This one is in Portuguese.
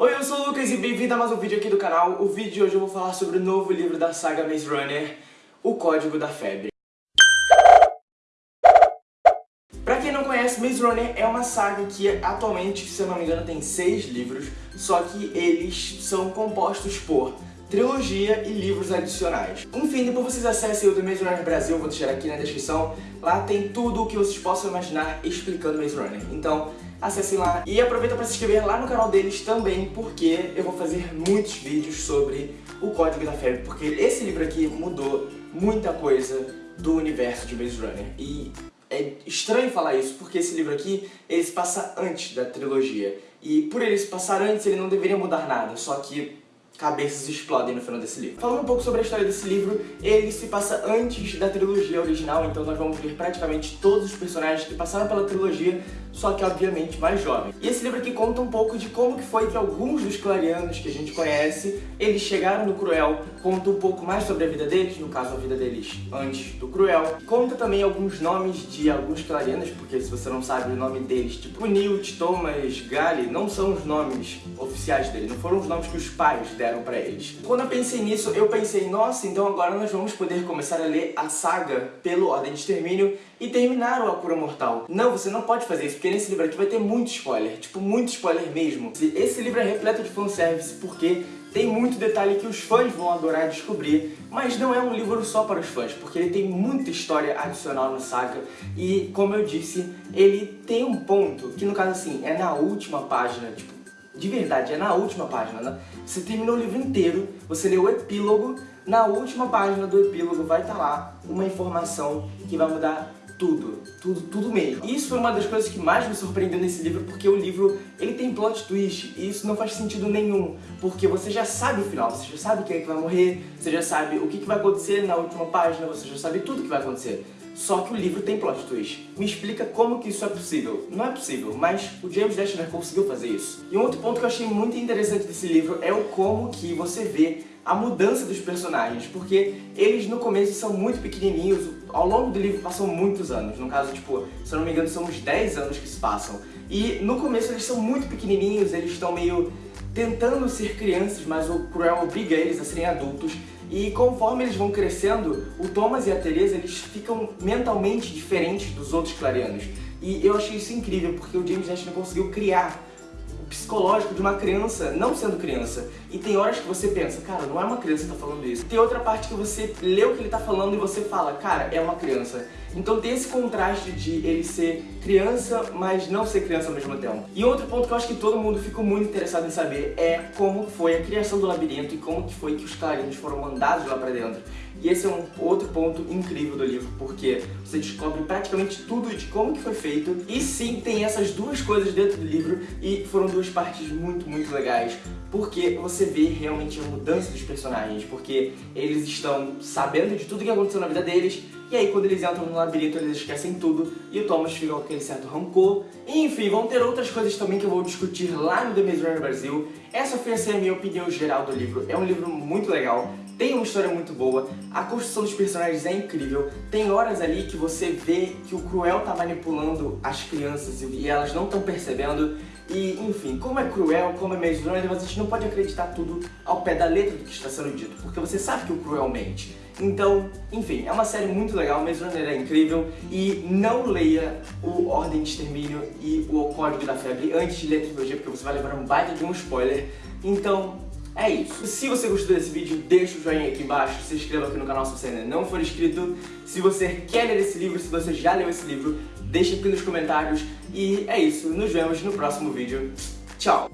Oi, eu sou o Lucas e bem-vindo a mais um vídeo aqui do canal. O vídeo de hoje eu vou falar sobre o novo livro da saga Maze Runner, O Código da Febre. Pra quem não conhece, Maze Runner é uma saga que atualmente, se eu não me engano, tem seis livros, só que eles são compostos por trilogia e livros adicionais. Enfim, depois vocês acessem o do Maze Runner Brasil, vou deixar aqui na descrição, lá tem tudo o que vocês possam imaginar explicando Maze Runner. Então, acessem lá e aproveita para se inscrever lá no canal deles também, porque eu vou fazer muitos vídeos sobre o Código da Febre, porque esse livro aqui mudou muita coisa do universo de Maze Runner. E é estranho falar isso, porque esse livro aqui, ele se passa antes da trilogia. E por ele se passar antes, ele não deveria mudar nada, só que cabeças explodem no final desse livro. Falando um pouco sobre a história desse livro, ele se passa antes da trilogia original, então nós vamos ver praticamente todos os personagens que passaram pela trilogia, só que obviamente mais jovens. E esse livro aqui conta um pouco de como que foi que alguns dos clarianos que a gente conhece, eles chegaram no Cruel, conta um pouco mais sobre a vida deles, no caso a vida deles antes do Cruel. Conta também alguns nomes de alguns clarianos, porque se você não sabe o nome deles, tipo Newt, Thomas, Gally, não são os nomes oficiais deles, não foram os nomes que os pais deram pra eles. Quando eu pensei nisso, eu pensei, nossa, então agora nós vamos poder começar a ler a saga pelo Ordem de Extermínio e terminar o A Cura Mortal. Não, você não pode fazer isso, porque nesse livro aqui vai ter muito spoiler, tipo, muito spoiler mesmo. Esse livro é repleto de fanservice, porque tem muito detalhe que os fãs vão adorar descobrir, mas não é um livro só para os fãs, porque ele tem muita história adicional na saga e, como eu disse, ele tem um ponto que, no caso assim, é na última página, tipo, de verdade, é na última página, né? Você terminou o livro inteiro, você leu o epílogo, na última página do epílogo vai estar tá lá uma informação que vai mudar tudo, tudo, tudo mesmo. Isso foi uma das coisas que mais me surpreendeu nesse livro, porque o livro, ele tem plot twist, e isso não faz sentido nenhum, porque você já sabe o final, você já sabe quem é que vai morrer, você já sabe o que, que vai acontecer na última página, você já sabe tudo que vai acontecer. Só que o livro tem plot twist. Me explica como que isso é possível. Não é possível, mas o James Dashner conseguiu fazer isso. E um outro ponto que eu achei muito interessante desse livro é o como que você vê a mudança dos personagens, porque eles no começo são muito pequenininhos, ao longo do livro passam muitos anos, no caso, tipo, se eu não me engano, são uns 10 anos que se passam. E no começo eles são muito pequenininhos, eles estão meio tentando ser crianças, mas o Cruel obriga eles a serem adultos, e conforme eles vão crescendo, o Thomas e a Teresa eles ficam mentalmente diferentes dos outros clarianos. E eu achei isso incrível, porque o James Ashley conseguiu criar psicológico de uma criança não sendo criança. E tem horas que você pensa, cara, não é uma criança que tá falando isso. Tem outra parte que você lê o que ele tá falando e você fala, cara, é uma criança. Então tem esse contraste de ele ser criança, mas não ser criança ao mesmo tempo. E outro ponto que eu acho que todo mundo ficou muito interessado em saber é como foi a criação do labirinto e como que foi que os clarinos foram mandados lá pra dentro. E esse é um outro ponto incrível do livro, porque você descobre praticamente tudo de como que foi feito. E sim, tem essas duas coisas dentro do livro e foram duas partes muito, muito legais. Porque você vê realmente a mudança dos personagens, porque eles estão sabendo de tudo que aconteceu na vida deles, e aí quando eles entram no labirinto eles esquecem tudo, e o Thomas fica com aquele certo rancor. Enfim, vão ter outras coisas também que eu vou discutir lá no The Maze Runner Brasil. Essa foi a minha opinião geral do livro. É um livro muito legal, tem uma história muito boa, a construção dos personagens é incrível, tem horas ali que você vê que o Cruel tá manipulando as crianças e elas não estão percebendo, e, enfim, como é cruel, como é Runner, a gente não pode acreditar tudo ao pé da letra do que está sendo dito, porque você sabe que o cruel mente. Então, enfim, é uma série muito legal, Maze Runner é incrível, e não leia o Ordem de Extermínio e o Código da Febre antes de ler a trilogia, porque você vai levar um baita de um spoiler. Então, é isso. Se você gostou desse vídeo, deixa o joinha aqui embaixo, se inscreva aqui no canal se você ainda não for inscrito. Se você quer ler esse livro, se você já leu esse livro, deixa aqui nos comentários. E é isso, nos vemos no próximo vídeo. Tchau!